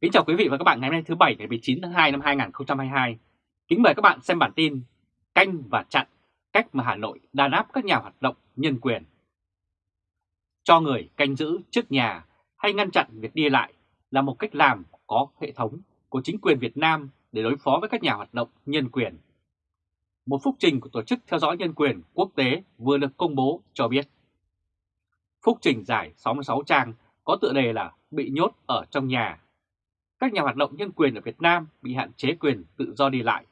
Kính chào quý vị và các bạn ngày hôm nay thứ Bảy, ngày 19 tháng 2 năm 2022. Kính mời các bạn xem bản tin Canh và chặn, cách mà Hà Nội đàn áp các nhà hoạt động nhân quyền. Cho người canh giữ trước nhà hay ngăn chặn việc đi lại là một cách làm có hệ thống của chính quyền Việt Nam để đối phó với các nhà hoạt động nhân quyền. Một phúc trình của Tổ chức Theo dõi Nhân quyền Quốc tế vừa được công bố cho biết. Phúc trình dài 66 trang có tựa đề là Bị nhốt ở trong nhà. Các nhà hoạt động nhân quyền ở Việt Nam bị hạn chế quyền tự do đi lại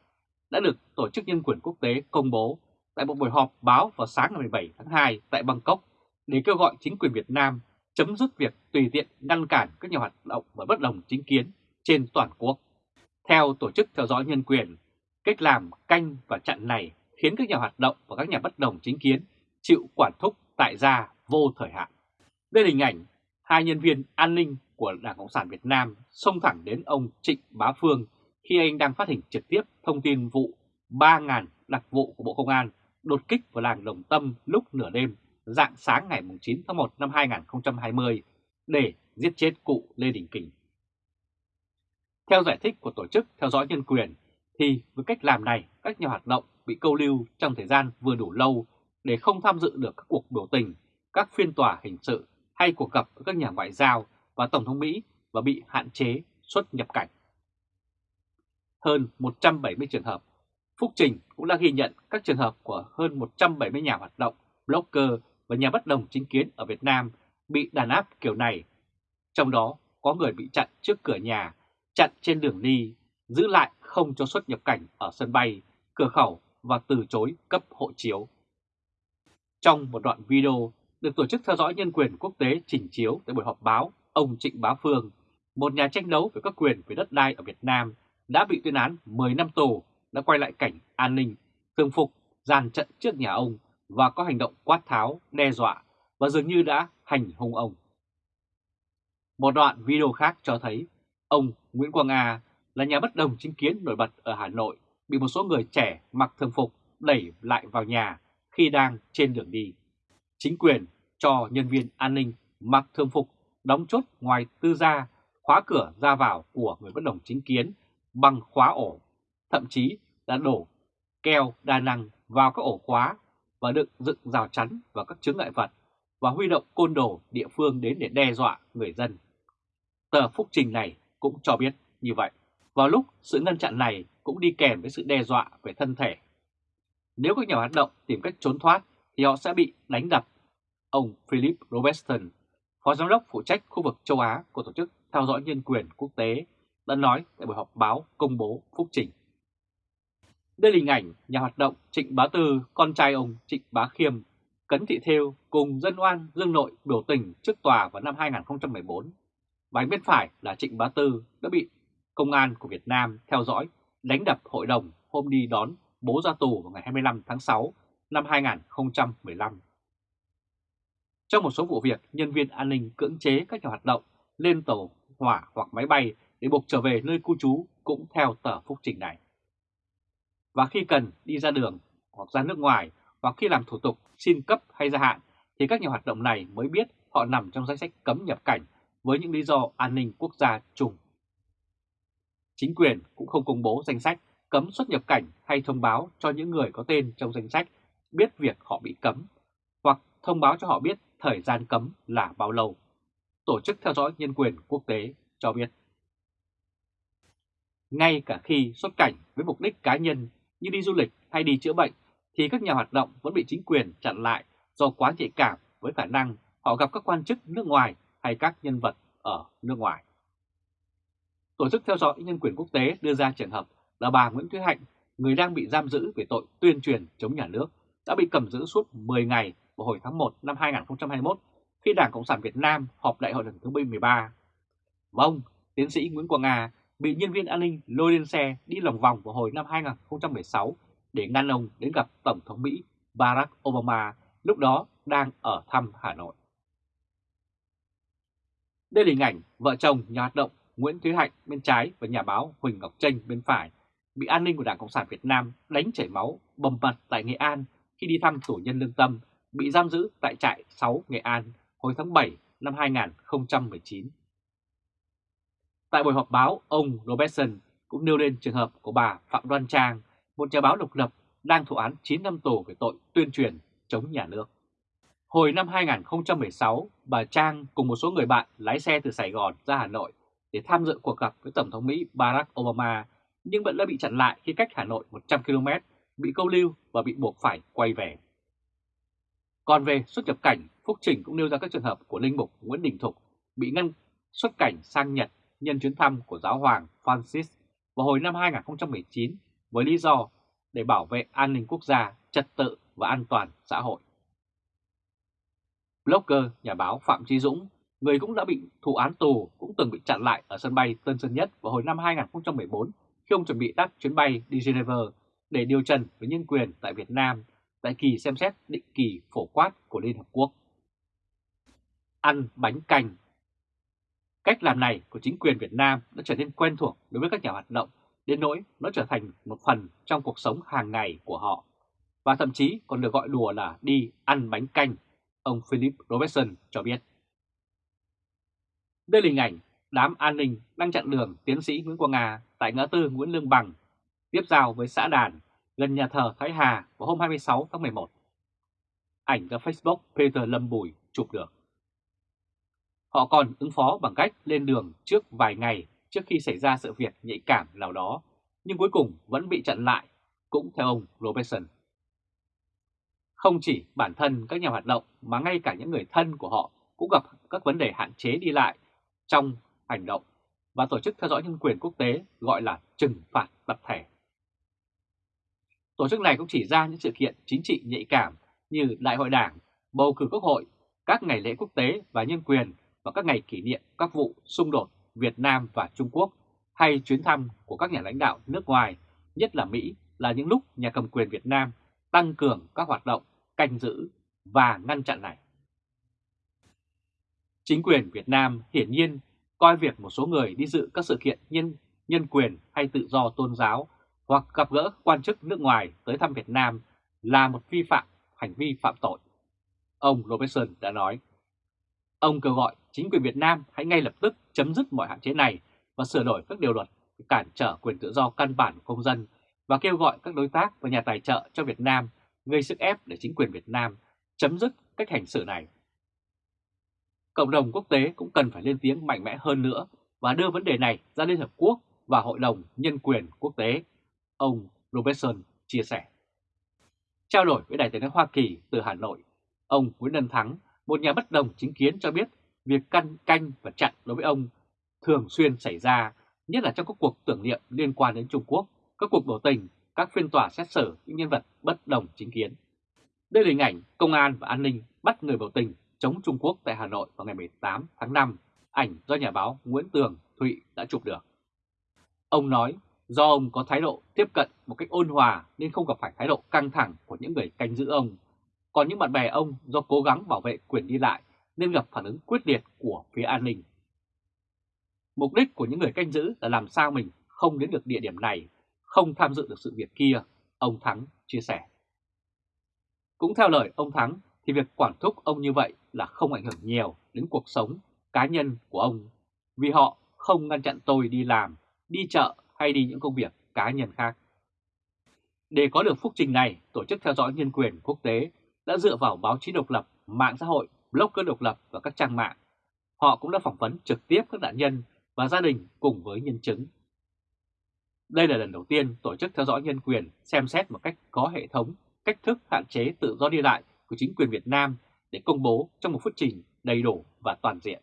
đã được Tổ chức Nhân quyền Quốc tế công bố tại một buổi họp báo vào sáng ngày 17 tháng 2 tại Bangkok để kêu gọi chính quyền Việt Nam chấm dứt việc tùy tiện ngăn cản các nhà hoạt động và bất đồng chính kiến trên toàn quốc. Theo Tổ chức Theo dõi Nhân quyền, cách làm canh và chặn này khiến các nhà hoạt động và các nhà bất đồng chính kiến chịu quản thúc tại gia vô thời hạn. Đây là hình ảnh hai nhân viên an ninh của Đảng Cộng sản Việt Nam xông thẳng đến ông Trịnh Bá Phương khi anh đang phát hình trực tiếp thông tin vụ 3.000 đặc vụ của Bộ Công an đột kích vào làng Đồng Tâm lúc nửa đêm dạng sáng ngày 9 tháng 1 năm 2020 để giết chết cụ Lê Đình Kình. Theo giải thích của Tổ chức Theo dõi Nhân quyền, thì với cách làm này các nhà hoạt động bị câu lưu trong thời gian vừa đủ lâu để không tham dự được các cuộc biểu tình, các phiên tòa hình sự hay cuộc gặp với các nhà ngoại giao và Tổng thống Mỹ và bị hạn chế xuất nhập cảnh. Hơn 170 trường hợp, Phúc Trình cũng đã ghi nhận các trường hợp của hơn 170 nhà hoạt động, blogger và nhà bất đồng chính kiến ở Việt Nam bị đàn áp kiểu này. Trong đó có người bị chặn trước cửa nhà, chặn trên đường đi, giữ lại không cho xuất nhập cảnh ở sân bay, cửa khẩu và từ chối cấp hộ chiếu. Trong một đoạn video được Tổ chức Theo dõi Nhân quyền Quốc tế trình chiếu tại buổi họp báo, ông Trịnh Bá Phương, một nhà tranh đấu về các quyền về đất đai ở Việt Nam, đã bị tuyên án 10 năm tù, đã quay lại cảnh an ninh, thường phục, dàn trận trước nhà ông và có hành động quát tháo, đe dọa và dường như đã hành hung ông. Một đoạn video khác cho thấy ông Nguyễn Quang A là nhà bất đồng chính kiến nổi bật ở Hà Nội bị một số người trẻ mặc thường phục đẩy lại vào nhà khi đang trên đường đi. Chính quyền cho nhân viên an ninh mặc thường phục đóng chốt ngoài tư gia, khóa cửa ra vào của người bất đồng chính kiến bằng khóa ổ, thậm chí đã đổ keo đa năng vào các ổ khóa và được dựng rào chắn và các chứng ngại vật và huy động côn đồ địa phương đến để đe dọa người dân. Tờ phúc trình này cũng cho biết như vậy. Vào lúc sự ngăn chặn này cũng đi kèm với sự đe dọa về thân thể. Nếu các nhà hoạt động tìm cách trốn thoát thì họ sẽ bị đánh đập. Ông Philip Robertson, Phó Giám đốc phụ trách khu vực châu Á của Tổ chức Theo dõi Nhân quyền Quốc tế, đã nói tại buổi họp báo công bố phúc trình. Đây là hình ảnh nhà hoạt động Trịnh Bá Tư, con trai ông Trịnh Bá Khiêm, Cấn Thị Thêu cùng dân oan Dương Nội biểu tình trước tòa vào năm 2014. Và bên phải là Trịnh Bá Tư đã bị công an của Việt Nam theo dõi đánh đập hội đồng hôm đi đón bố ra tù vào ngày 25 tháng 6 năm 2015. Trong một số vụ việc, nhân viên an ninh cưỡng chế các nhà hoạt động lên tàu hỏa hoặc máy bay để buộc trở về nơi cư trú cũng theo tờ phúc trình này. Và khi cần đi ra đường hoặc ra nước ngoài hoặc khi làm thủ tục xin cấp hay gia hạn thì các nhà hoạt động này mới biết họ nằm trong danh sách cấm nhập cảnh với những lý do an ninh quốc gia chung. Chính quyền cũng không công bố danh sách cấm xuất nhập cảnh hay thông báo cho những người có tên trong danh sách biết việc họ bị cấm hoặc thông báo cho họ biết thời gian cấm là bao lâu. Tổ chức theo dõi nhân quyền quốc tế cho biết. Ngay cả khi xuất cảnh với mục đích cá nhân như đi du lịch hay đi chữa bệnh thì các nhà hoạt động vẫn bị chính quyền chặn lại do quá nhạy cảm với khả năng họ gặp các quan chức nước ngoài hay các nhân vật ở nước ngoài. Tổ chức theo dõi nhân quyền quốc tế đưa ra trường hợp là bà Nguyễn Thúy Hạnh, người đang bị giam giữ về tội tuyên truyền chống nhà nước, đã bị cầm giữ suốt 10 ngày vào hồi tháng 1 năm 2021 khi Đảng Cộng sản Việt Nam họp đại hội lần thứ 13. Và ông, tiến sĩ Nguyễn Quang Nga, bị nhân viên an ninh lôi lên xe đi lòng vòng vào hồi năm 2016 để ngăn ông đến gặp Tổng thống Mỹ Barack Obama lúc đó đang ở thăm Hà Nội. Đây là hình ảnh vợ chồng nhà hoạt động Nguyễn Thúy Hạnh bên trái và nhà báo Huỳnh Ngọc Tranh bên phải bị an ninh của Đảng Cộng sản Việt Nam đánh chảy máu bầm mặt tại Nghệ An khi đi thăm tù nhân lương tâm bị giam giữ tại trại 6 Nghệ An hồi tháng 7 năm 2019. Tại buổi họp báo, ông Robertson cũng nêu lên trường hợp của bà Phạm Đoan Trang, một nhà báo độc lập đang thụ án 9 năm tù về tội tuyên truyền chống nhà nước. Hồi năm 2016, bà Trang cùng một số người bạn lái xe từ Sài Gòn ra Hà Nội để tham dự cuộc gặp với Tổng thống Mỹ Barack Obama, nhưng vẫn đã bị chặn lại khi cách Hà Nội 100 km, bị câu lưu và bị buộc phải quay về. Còn về xuất nhập cảnh, Phúc Trình cũng nêu ra các trường hợp của Linh Mục Nguyễn Đình Thục bị ngăn xuất cảnh sang Nhật nhân chuyến thăm của giáo hoàng Francis vào hồi năm 2019 với lý do để bảo vệ an ninh quốc gia, trật tự và an toàn xã hội. Blogger, nhà báo Phạm Trí Dũng, người cũng đã bị thụ án tù, cũng từng bị chặn lại ở sân bay Tân Sơn Nhất vào hồi năm 2014 khi ông chuẩn bị đáp chuyến bay đi Geneva để điều trần về nhân quyền tại Việt Nam tại kỳ xem xét định kỳ phổ quát của Liên Hợp Quốc. Ăn bánh canh Cách làm này của chính quyền Việt Nam đã trở nên quen thuộc đối với các nhà hoạt động, đến nỗi nó trở thành một phần trong cuộc sống hàng ngày của họ, và thậm chí còn được gọi đùa là đi ăn bánh canh, ông Philip Robertson cho biết. Đây là hình ảnh đám an ninh đang chặn đường tiến sĩ Nguyễn Quang Nga tại ngã tư Nguyễn Lương Bằng, tiếp giao với xã Đàn, gần nhà thờ Thái Hà vào hôm 26 tháng 11. Ảnh do Facebook Peter Lâm Bùi chụp được. Họ còn ứng phó bằng cách lên đường trước vài ngày trước khi xảy ra sự việc nhạy cảm nào đó, nhưng cuối cùng vẫn bị chặn lại, cũng theo ông Robertson. Không chỉ bản thân các nhà hoạt động mà ngay cả những người thân của họ cũng gặp các vấn đề hạn chế đi lại trong hành động và Tổ chức Theo dõi Nhân quyền Quốc tế gọi là trừng phạt tập thể. Tổ chức này cũng chỉ ra những sự kiện chính trị nhạy cảm như Đại hội Đảng, bầu cử quốc hội, các ngày lễ quốc tế và nhân quyền và các ngày kỷ niệm các vụ xung đột Việt Nam và Trung Quốc hay chuyến thăm của các nhà lãnh đạo nước ngoài, nhất là Mỹ, là những lúc nhà cầm quyền Việt Nam tăng cường các hoạt động canh giữ và ngăn chặn này. Chính quyền Việt Nam hiển nhiên coi việc một số người đi dự các sự kiện nhân, nhân quyền hay tự do tôn giáo hoặc gặp gỡ quan chức nước ngoài tới thăm Việt Nam là một vi phạm, hành vi phạm tội. Ông Robertson đã nói, ông kêu gọi chính quyền Việt Nam hãy ngay lập tức chấm dứt mọi hạn chế này và sửa đổi các điều luật cản trở quyền tự do căn bản của công dân và kêu gọi các đối tác và nhà tài trợ cho Việt Nam gây sức ép để chính quyền Việt Nam chấm dứt cách hành xử này. Cộng đồng quốc tế cũng cần phải lên tiếng mạnh mẽ hơn nữa và đưa vấn đề này ra Liên Hợp Quốc và Hội đồng Nhân quyền Quốc tế, ông Robertson chia sẻ. Trao đổi với Đại nói Hoa Kỳ từ Hà Nội, ông Nguyễn Đân Thắng, một nhà bất đồng chính kiến cho biết việc căn canh và chặn đối với ông thường xuyên xảy ra, nhất là trong các cuộc tưởng niệm liên quan đến Trung Quốc, các cuộc biểu tình, các phiên tòa xét xử những nhân vật bất đồng chính kiến. Đây là hình ảnh công an và an ninh bắt người biểu tình chống Trung Quốc tại Hà Nội vào ngày 18 tháng 5, ảnh do nhà báo Nguyễn Tường Thụy đã chụp được. Ông nói do ông có thái độ tiếp cận một cách ôn hòa nên không gặp phải thái độ căng thẳng của những người canh giữ ông. Còn những bạn bè ông do cố gắng bảo vệ quyền đi lại nên gặp phản ứng quyết liệt của phía an ninh. Mục đích của những người canh giữ là làm sao mình không đến được địa điểm này, không tham dự được sự việc kia, ông Thắng chia sẻ. Cũng theo lời ông Thắng thì việc quản thúc ông như vậy là không ảnh hưởng nhiều đến cuộc sống cá nhân của ông vì họ không ngăn chặn tôi đi làm, đi chợ hay đi những công việc cá nhân khác. Để có được phúc trình này, Tổ chức Theo dõi Nhân quyền Quốc tế đã dựa vào báo chí độc lập, mạng xã hội blogger độc lập và các trang mạng. Họ cũng đã phỏng vấn trực tiếp các nạn nhân và gia đình cùng với nhân chứng. Đây là lần đầu tiên Tổ chức Theo dõi Nhân quyền xem xét một cách có hệ thống cách thức hạn chế tự do đi lại của chính quyền Việt Nam để công bố trong một phút trình đầy đủ và toàn diện.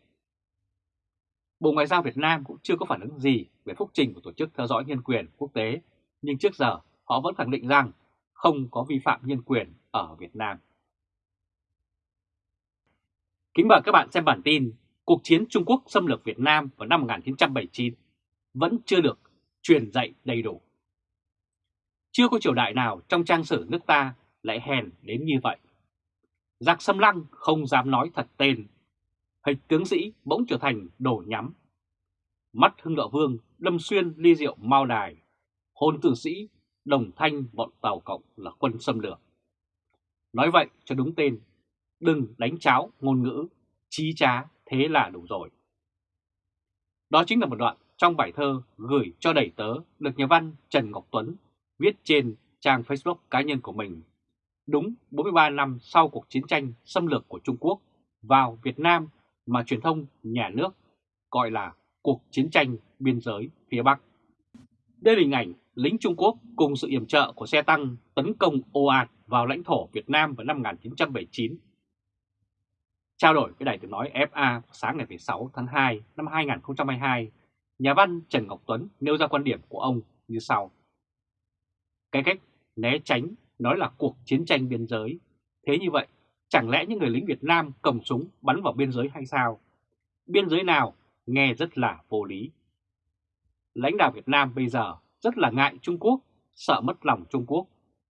Bộ Ngoại giao Việt Nam cũng chưa có phản ứng gì về phúc trình của Tổ chức Theo dõi Nhân quyền Quốc tế, nhưng trước giờ họ vẫn khẳng định rằng không có vi phạm nhân quyền ở Việt Nam. Kính mời các bạn xem bản tin Cuộc chiến Trung Quốc xâm lược Việt Nam vào năm 1979 vẫn chưa được truyền dạy đầy đủ. Chưa có triều đại nào trong trang sử nước ta lại hèn đến như vậy. Giặc xâm lăng không dám nói thật tên, hịch tướng sĩ bỗng trở thành đổ nhắm. Mắt hưng đạo vương đâm xuyên ly rượu mau đài, hồn tử sĩ đồng thanh bọn Tàu Cộng là quân xâm lược. Nói vậy cho đúng tên đừng đánh cháo ngôn ngữ, trí trá thế là đủ rồi. Đó chính là một đoạn trong bài thơ gửi cho đầy tớ được nhà văn Trần Ngọc Tuấn viết trên trang Facebook cá nhân của mình. Đúng 43 năm sau cuộc chiến tranh xâm lược của Trung Quốc vào Việt Nam mà truyền thông nhà nước gọi là cuộc chiến tranh biên giới phía Bắc. Đây là hình ảnh lính Trung Quốc cùng sự yểm trợ của xe tăng tấn công ồ ạt vào lãnh thổ Việt Nam vào năm 1979. Trao đổi với Đài tiếng nói FA sáng ngày 16 tháng 2 năm 2022, nhà văn Trần Ngọc Tuấn nêu ra quan điểm của ông như sau. Cái cách né tránh nói là cuộc chiến tranh biên giới. Thế như vậy, chẳng lẽ những người lính Việt Nam cầm súng bắn vào biên giới hay sao? Biên giới nào nghe rất là vô lý. Lãnh đạo Việt Nam bây giờ rất là ngại Trung Quốc, sợ mất lòng Trung Quốc.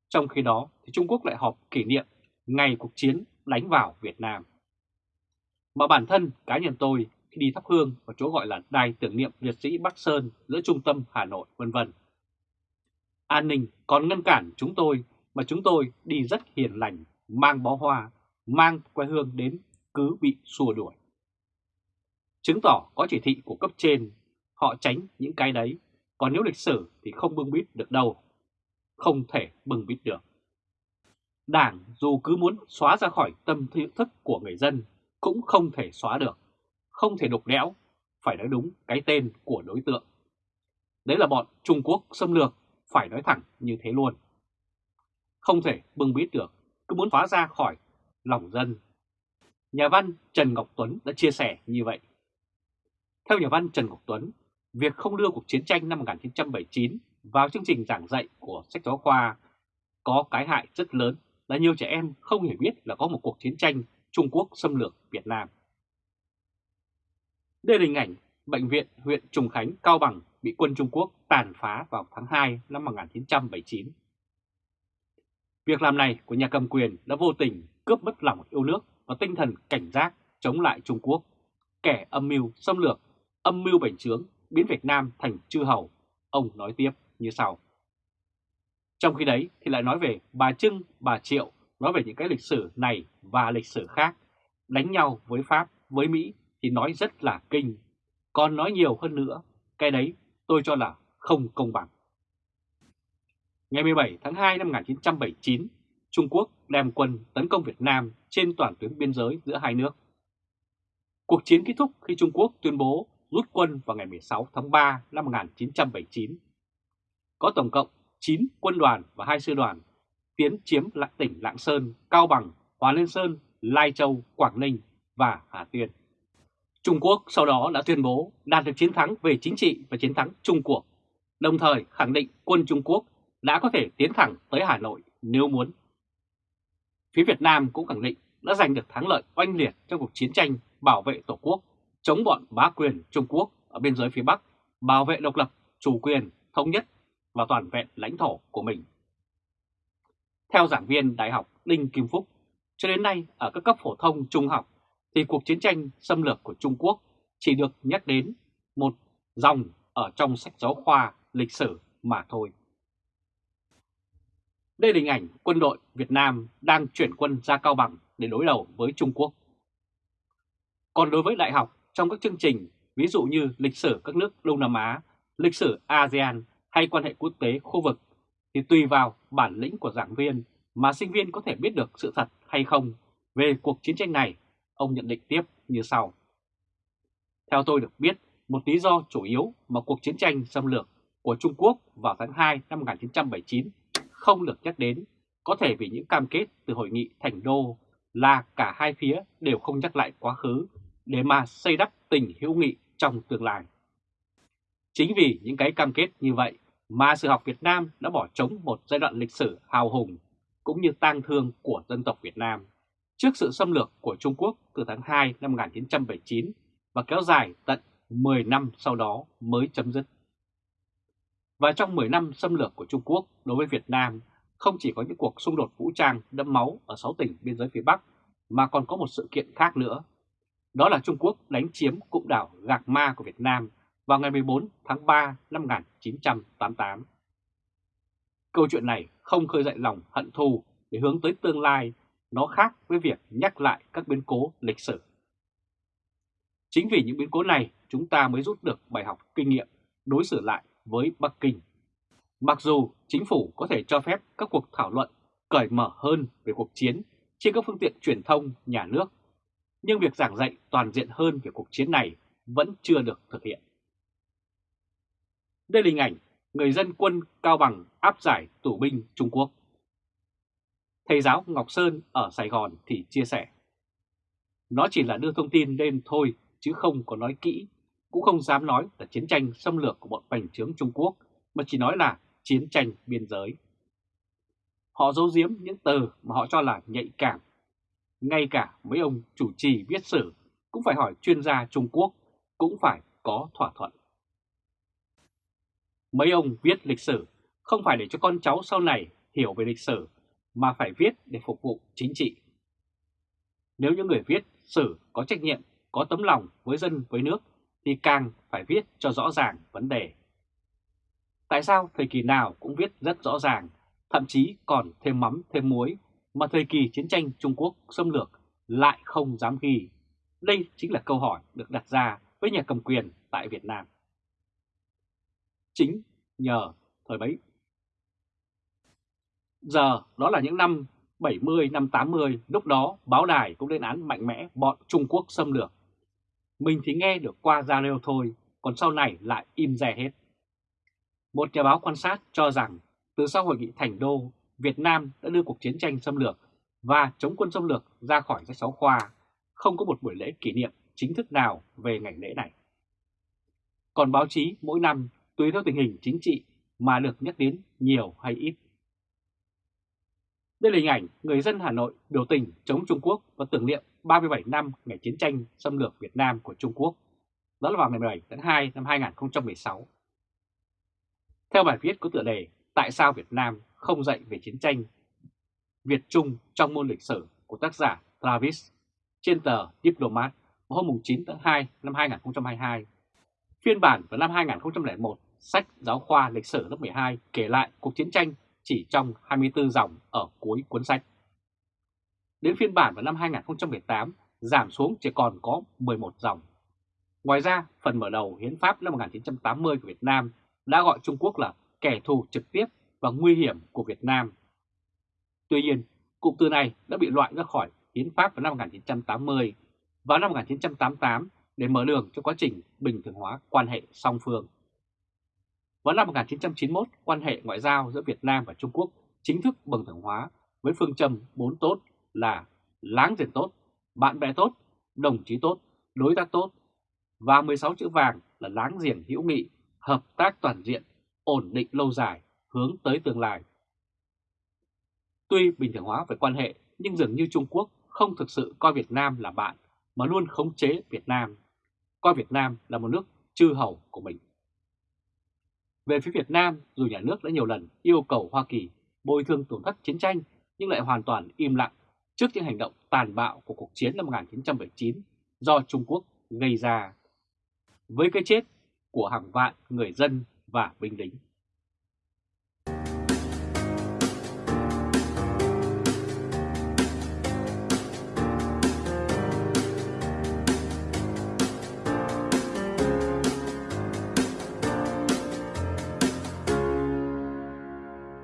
Trong khi đó thì Trung Quốc lại họp kỷ niệm ngày cuộc chiến đánh vào Việt Nam. Mà bản thân cá nhân tôi khi đi thắp hương ở chỗ gọi là đài tưởng niệm liệt sĩ Bắc Sơn giữa trung tâm Hà Nội vân vân. An ninh còn ngăn cản chúng tôi mà chúng tôi đi rất hiền lành, mang bó hoa, mang quê hương đến cứ bị xua đuổi. Chứng tỏ có chỉ thị của cấp trên, họ tránh những cái đấy, còn nếu lịch sử thì không bưng bít được đâu. Không thể bưng bít được. Đảng dù cứ muốn xóa ra khỏi tâm thức của người dân cũng không thể xóa được, không thể đục đẽo, phải nói đúng cái tên của đối tượng. Đấy là bọn Trung Quốc xâm lược, phải nói thẳng như thế luôn. Không thể bưng bít được, cứ muốn phá ra khỏi lòng dân. Nhà văn Trần Ngọc Tuấn đã chia sẻ như vậy. Theo nhà văn Trần Ngọc Tuấn, việc không đưa cuộc chiến tranh năm 1979 vào chương trình giảng dạy của sách giáo khoa có cái hại rất lớn là nhiều trẻ em không hiểu biết là có một cuộc chiến tranh Trung Quốc xâm lược Việt Nam. Đây là hình ảnh bệnh viện huyện Trùng Khánh, Cao Bằng bị quân Trung Quốc tàn phá vào tháng 2 năm 1979. Việc làm này của nhà cầm quyền đã vô tình cướp mất lòng yêu nước và tinh thần cảnh giác chống lại Trung Quốc, kẻ âm mưu xâm lược, âm mưu bành trướng, biến Việt Nam thành chư hầu. Ông nói tiếp như sau. Trong khi đấy thì lại nói về bà Trưng, bà Triệu, nói về những cái lịch sử này và lịch sử khác, đánh nhau với Pháp, với Mỹ thì nói rất là kinh. Còn nói nhiều hơn nữa, cái đấy tôi cho là không công bằng. Ngày 17 tháng 2 năm 1979, Trung Quốc đem quân tấn công Việt Nam trên toàn tuyến biên giới giữa hai nước. Cuộc chiến kết thúc khi Trung Quốc tuyên bố rút quân vào ngày 16 tháng 3 năm 1979. Có tổng cộng 9 quân đoàn và 2 sư đoàn tiến chiếm lại tỉnh Lạng Sơn, Cao Bằng, Hòa Liên Sơn, Lai Châu, Quảng Ninh và Hà Tiên. Trung Quốc sau đó đã tuyên bố đạt được chiến thắng về chính trị và chiến thắng Trung Quốc, đồng thời khẳng định quân Trung Quốc đã có thể tiến thẳng tới Hà Nội nếu muốn. Phía Việt Nam cũng khẳng định đã giành được thắng lợi oanh liệt trong cuộc chiến tranh bảo vệ Tổ quốc, chống bọn bá quyền Trung Quốc ở biên giới phía Bắc, bảo vệ độc lập, chủ quyền, thống nhất và toàn vẹn lãnh thổ của mình. Theo giảng viên Đại học Đinh Kim Phúc, cho đến nay ở các cấp phổ thông trung học thì cuộc chiến tranh xâm lược của Trung Quốc chỉ được nhắc đến một dòng ở trong sách giáo khoa lịch sử mà thôi. Đây là hình ảnh quân đội Việt Nam đang chuyển quân ra Cao Bằng để đối đầu với Trung Quốc. Còn đối với đại học trong các chương trình ví dụ như lịch sử các nước Đông Nam Á, lịch sử ASEAN hay quan hệ quốc tế khu vực thì tùy vào bản lĩnh của giảng viên mà sinh viên có thể biết được sự thật hay không về cuộc chiến tranh này, ông nhận định tiếp như sau. Theo tôi được biết, một lý do chủ yếu mà cuộc chiến tranh xâm lược của Trung Quốc vào tháng 2 năm 1979 không được nhắc đến có thể vì những cam kết từ hội nghị Thành Đô là cả hai phía đều không nhắc lại quá khứ để mà xây đắp tình hữu nghị trong tương lai. Chính vì những cái cam kết như vậy mà sự học Việt Nam đã bỏ trống một giai đoạn lịch sử hào hùng cũng như tang thương của dân tộc Việt Nam trước sự xâm lược của Trung Quốc từ tháng 2 năm 1979 và kéo dài tận 10 năm sau đó mới chấm dứt. Và trong 10 năm xâm lược của Trung Quốc đối với Việt Nam không chỉ có những cuộc xung đột vũ trang đẫm máu ở 6 tỉnh biên giới phía Bắc mà còn có một sự kiện khác nữa. Đó là Trung Quốc đánh chiếm cụm đảo Gạc Ma của Việt Nam vào ngày 14 tháng 3 năm 1988. Câu chuyện này không khơi dậy lòng hận thù để hướng tới tương lai, nó khác với việc nhắc lại các biến cố lịch sử. Chính vì những biến cố này chúng ta mới rút được bài học kinh nghiệm đối xử lại với Bắc Kinh. Mặc dù chính phủ có thể cho phép các cuộc thảo luận cởi mở hơn về cuộc chiến trên các phương tiện truyền thông nhà nước, nhưng việc giảng dạy toàn diện hơn về cuộc chiến này vẫn chưa được thực hiện. Đây là hình ảnh người dân quân Cao Bằng áp giải tù binh Trung Quốc. Thầy giáo Ngọc Sơn ở Sài Gòn thì chia sẻ. Nó chỉ là đưa thông tin lên thôi chứ không có nói kỹ, cũng không dám nói là chiến tranh xâm lược của bọn bành trướng Trung Quốc, mà chỉ nói là chiến tranh biên giới. Họ giấu giếm những từ mà họ cho là nhạy cảm. Ngay cả mấy ông chủ trì viết sử cũng phải hỏi chuyên gia Trung Quốc, cũng phải có thỏa thuận. Mấy ông viết lịch sử không phải để cho con cháu sau này hiểu về lịch sử, mà phải viết để phục vụ chính trị. Nếu những người viết sử có trách nhiệm, có tấm lòng với dân với nước, thì càng phải viết cho rõ ràng vấn đề. Tại sao thời kỳ nào cũng viết rất rõ ràng, thậm chí còn thêm mắm thêm muối, mà thời kỳ chiến tranh Trung Quốc xâm lược lại không dám ghi? Đây chính là câu hỏi được đặt ra với nhà cầm quyền tại Việt Nam. Chính nhờ thời bấy. Giờ đó là những năm 70, năm 80, lúc đó báo đài cũng lên án mạnh mẽ bọn Trung Quốc xâm lược. Mình thì nghe được qua ra thôi, còn sau này lại im rè hết. Một nhà báo quan sát cho rằng từ sau hội nghị Thành Đô, Việt Nam đã đưa cuộc chiến tranh xâm lược và chống quân xâm lược ra khỏi sách giáo khoa, không có một buổi lễ kỷ niệm chính thức nào về ngày lễ này. Còn báo chí mỗi năm tùy theo tình hình chính trị mà được nhắc đến nhiều hay ít. Đây là hình ảnh người dân Hà Nội biểu tình chống Trung Quốc và tưởng niệm 37 năm ngày chiến tranh xâm lược Việt Nam của Trung Quốc. Đó là vào ngày 17 tháng 2 năm 2016. Theo bài viết có tựa đề Tại sao Việt Nam không dạy về chiến tranh Việt Trung trong môn lịch sử của tác giả Travis trên tờ Diplomat hôm 9 tháng 2 năm 2022. Phiên bản vào năm 2001, sách giáo khoa lịch sử lớp 12 kể lại cuộc chiến tranh chỉ trong 24 dòng ở cuối cuốn sách. Đến phiên bản vào năm 2018 giảm xuống chỉ còn có 11 dòng. Ngoài ra, phần mở đầu Hiến pháp năm 1980 của Việt Nam đã gọi Trung Quốc là kẻ thù trực tiếp và nguy hiểm của Việt Nam. Tuy nhiên, cụm từ này đã bị loại ra khỏi Hiến pháp vào năm 1980 và năm 1988 để mở đường cho quá trình bình thường hóa quan hệ song phương. Vào năm 1991, quan hệ ngoại giao giữa Việt Nam và Trung Quốc chính thức bình thường hóa với phương châm 4 tốt là láng giềng tốt, bạn bè tốt, đồng chí tốt, đối tác tốt và 16 chữ vàng là láng giềng hữu nghị, hợp tác toàn diện, ổn định lâu dài, hướng tới tương lai. Tuy bình thường hóa về quan hệ nhưng dường như Trung Quốc không thực sự coi Việt Nam là bạn mà luôn khống chế Việt Nam, coi Việt Nam là một nước chư hầu của mình. Về phía Việt Nam, dù nhà nước đã nhiều lần yêu cầu Hoa Kỳ bồi thường tổn thất chiến tranh nhưng lại hoàn toàn im lặng trước những hành động tàn bạo của cuộc chiến năm 1979 do Trung Quốc gây ra với cái chết của hàng vạn người dân và binh lính.